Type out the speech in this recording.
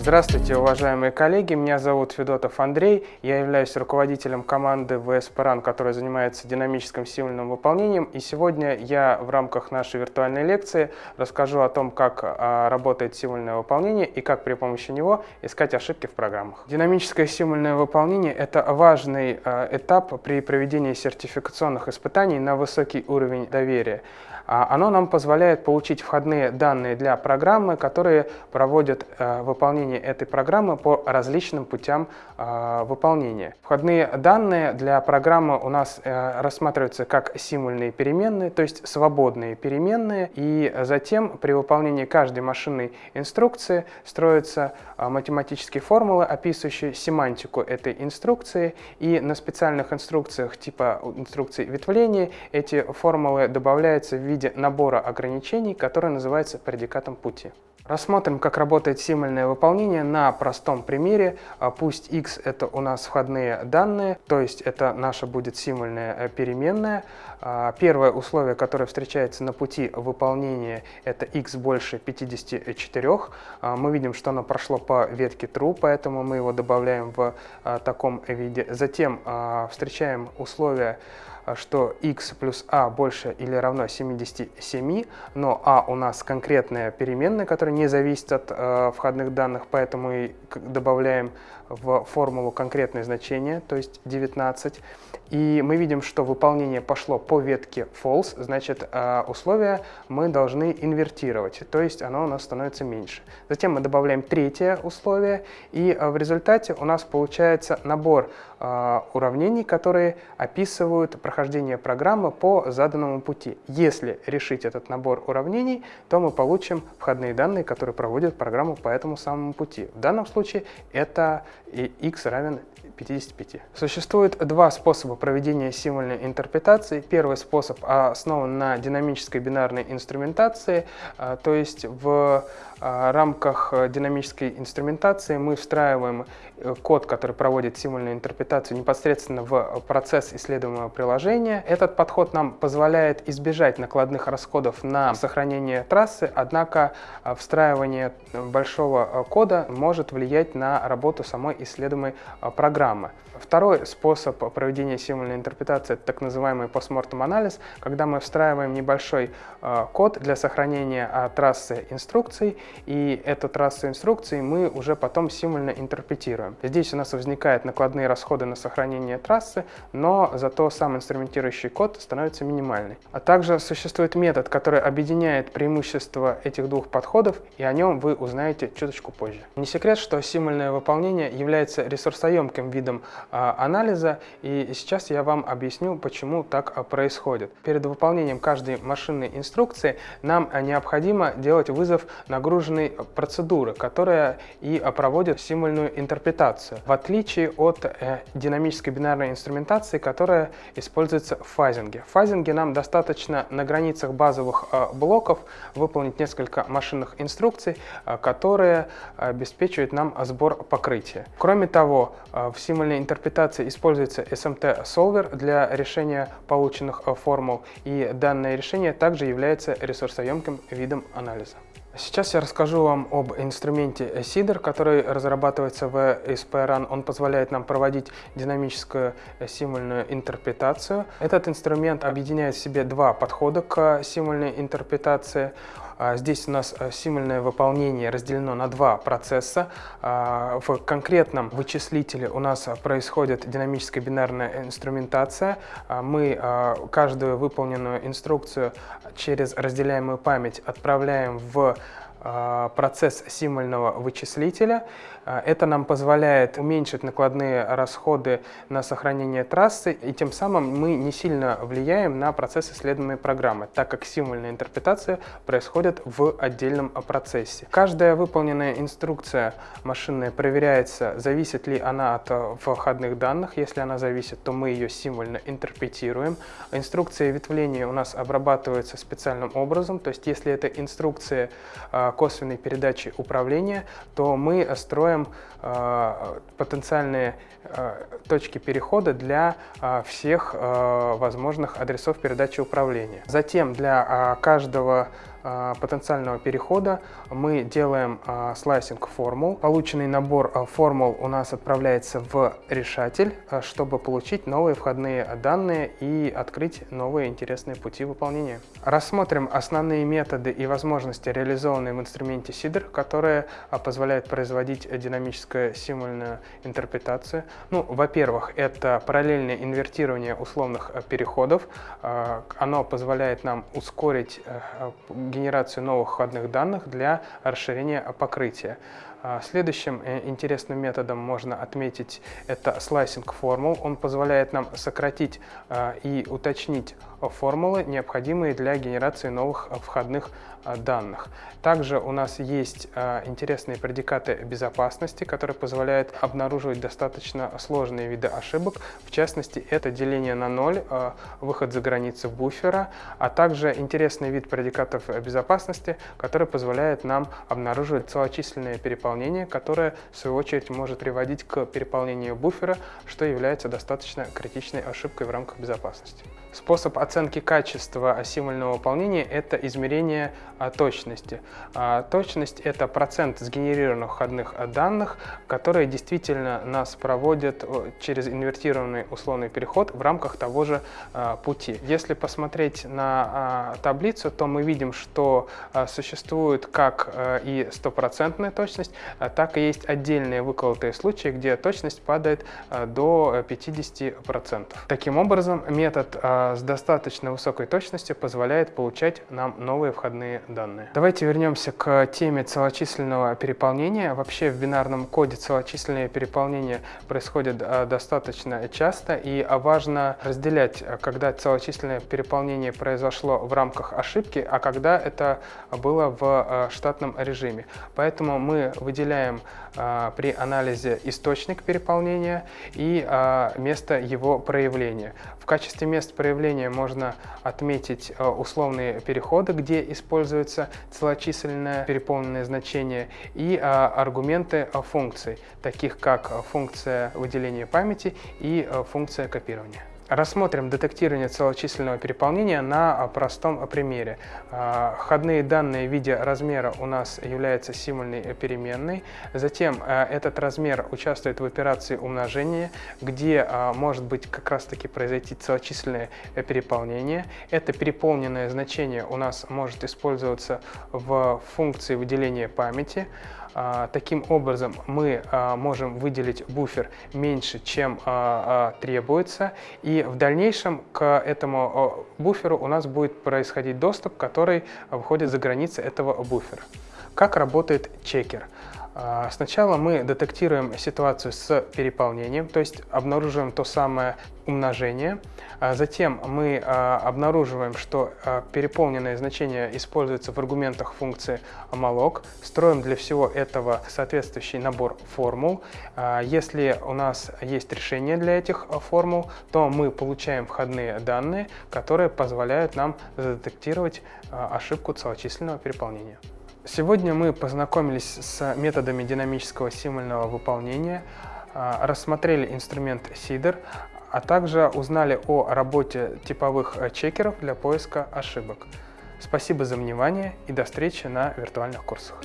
Здравствуйте, уважаемые коллеги, меня зовут Федотов Андрей, я являюсь руководителем команды ВСП РАН, которая занимается динамическим символьным выполнением, и сегодня я в рамках нашей виртуальной лекции расскажу о том, как а, работает символьное выполнение и как при помощи него искать ошибки в программах. Динамическое символьное выполнение – это важный а, этап при проведении сертификационных испытаний на высокий уровень доверия. А, оно нам позволяет получить входные данные для программы, которые проводят э, выполнение этой программы по различным путям э, выполнения. Входные данные для программы у нас э, рассматриваются как символьные переменные, то есть свободные переменные, и затем при выполнении каждой машинной инструкции строятся математические формулы, описывающие семантику этой инструкции, и на специальных инструкциях типа инструкций ветвления эти формулы добавляются в виде набора ограничений, который называется предикатом пути. Рассмотрим, как работает символьное выполнение на простом примере. А пусть x это у нас входные данные, то есть это наша будет символьная э, переменная. А первое условие, которое встречается на пути выполнения, это x больше 54. А мы видим, что оно прошло по ветке true, поэтому мы его добавляем в таком виде. Затем встречаем условие что x плюс a больше или равно 77, но a у нас конкретная переменная, которая не зависит от э, входных данных, поэтому мы добавляем в формулу конкретное значение, то есть 19. И мы видим, что выполнение пошло по ветке false, значит э, условие мы должны инвертировать, то есть оно у нас становится меньше. Затем мы добавляем третье условие, и э, в результате у нас получается набор э, уравнений, которые описывают прохождение программы по заданному пути. Если решить этот набор уравнений, то мы получим входные данные, которые проводят программу по этому самому пути. В данном случае это x равен 55. Существует два способа проведения символьной интерпретации. Первый способ основан на динамической бинарной инструментации, а, то есть в а, рамках динамической инструментации мы встраиваем э, код, который проводит символьную интерпретацию непосредственно в процесс исследуемого приложения. Этот подход нам позволяет избежать накладных расходов на сохранение трассы, однако а, встраивание большого кода может влиять на работу самой исследуемой программы программы. Второй способ проведения символьной интерпретации – это так называемый постмортем анализ, когда мы встраиваем небольшой э, код для сохранения э, трассы инструкций, и эту трассу инструкций мы уже потом символьно интерпретируем. Здесь у нас возникают накладные расходы на сохранение трассы, но зато сам инструментирующий код становится минимальный. А также существует метод, который объединяет преимущества этих двух подходов, и о нем вы узнаете чуточку позже. Не секрет, что символьное выполнение является ресурсоемким видом а, анализа, и сейчас я вам объясню, почему так а, происходит. Перед выполнением каждой машинной инструкции нам а, необходимо делать вызов нагруженной процедуры, которая и проводит символьную интерпретацию, в отличие от э, динамической бинарной инструментации, которая используется фазинге. В фазинге нам достаточно на границах базовых блоков выполнить несколько машинных инструкций, которые обеспечивают нам сбор покрытия. Кроме того, в символьной интерпретации используется SMT Solver для решения полученных формул, и данное решение также является ресурсоемким видом анализа. Сейчас я расскажу вам об инструменте SIDR, который разрабатывается в SPRAN. Он позволяет нам проводить динамическую символьную интерпретацию. Этот инструмент объединяет в себе два подхода к символьной интерпретации. А, здесь у нас э, символьное выполнение разделено на два процесса. А, в конкретном вычислителе у нас происходит динамическая бинарная инструментация. А, мы каждую выполненную инструкцию через разделяемую память отправляем в процесс символьного вычислителя. Это нам позволяет уменьшить накладные расходы на сохранение трассы, и тем самым мы не сильно влияем на процесс исследуемой программы, так как символьная интерпретация происходит в отдельном процессе. Каждая выполненная инструкция машинная проверяется, зависит ли она от входных данных. Если она зависит, то мы ее символьно интерпретируем. Инструкция ветвления у нас обрабатывается специальным образом, то есть если это инструкция косвенной передачи управления, то мы строим э, потенциальные э, точки перехода для э, всех возможных адресов передачи управления. Затем для каждого потенциального перехода мы делаем слайсинг формул. Полученный набор формул у нас отправляется в решатель, чтобы получить новые входные данные и открыть новые интересные пути выполнения. Рассмотрим основные методы и возможности, реализованные в инструменте SIDR, которые позволяют производить динамическую символьную интерпретацию. Ну, во-первых, это параллельное инвертирование условных переходов. Оно позволяет нам ускорить генерацию новых входных данных для расширения покрытия. А, следующим э, интересным методом можно отметить это слайсинг формул. Он позволяет нам сократить а, и уточнить формулы, необходимые для генерации новых входных а, данных. Также у нас есть интересные предикаты безопасности, которые позволяют обнаруживать достаточно сложные виды ошибок. В частности, это деление на ноль, выход за границы буфера, а также интересный вид предикатов безопасности, который позволяет нам обнаруживать целочисленные переполнения переполнение, которое в свою очередь может приводить к переполнению буфера, что является достаточно критичной ошибкой в рамках безопасности. Способ оценки качества символьного выполнения – это измерение а, точности. А, точность – это процент сгенерированных входных данных, которые действительно нас проводят через инвертированный условный переход в рамках того же а, пути. Если посмотреть на таблицу, то мы видим, что существует как и стопроцентная точность, так и есть отдельные выколотые случаи, где точность падает до 50%. Таким образом, метод с достаточно высокой точностью позволяет получать нам новые входные данные. Давайте вернемся к теме целочисленного переполнения. Вообще в бинарном коде целочисленное переполнение происходит достаточно часто и важно разделять, когда целочисленное переполнение произошло в рамках ошибки, а когда это было в штатном режиме. Поэтому мы выделяем при анализе источник переполнения и место его проявления. В качестве мест проявления можно отметить э, условные переходы, где используется целочисленное переполненное значение, и э, аргументы функций, таких как функция выделения памяти и э, функция копирования. Рассмотрим детектирование целочисленного переполнения на простом примере. А, входные данные в виде размера у нас являются символьной переменной. Затем а, этот размер участвует в операции умножения, где а, может быть как раз таки произойти целочисленное переполнение. Это переполненное значение у нас может использоваться в функции выделения памяти. А, таким образом, мы а, можем выделить буфер меньше, чем а, требуется, и в дальнейшем к этому буферу у нас будет происходить доступ, который выходит за границы этого буфера. Как работает чекер? А, сначала мы детектируем ситуацию с переполнением, то есть обнаруживаем то самое умножение. А затем мы а, обнаруживаем, что переполненное значение используется в аргументах функции malloc. Строим для всего этого соответствующий набор формул. Если у нас есть решение для этих формул, то мы получаем входные данные, которые позволяют нам задетектировать ошибку целочисленного переполнения. Сегодня мы познакомились с методами динамического символьного выполнения, а, рассмотрели инструмент SIDR, а также узнали о работе типовых чекеров для поиска ошибок. Спасибо за внимание и до встречи на виртуальных курсах.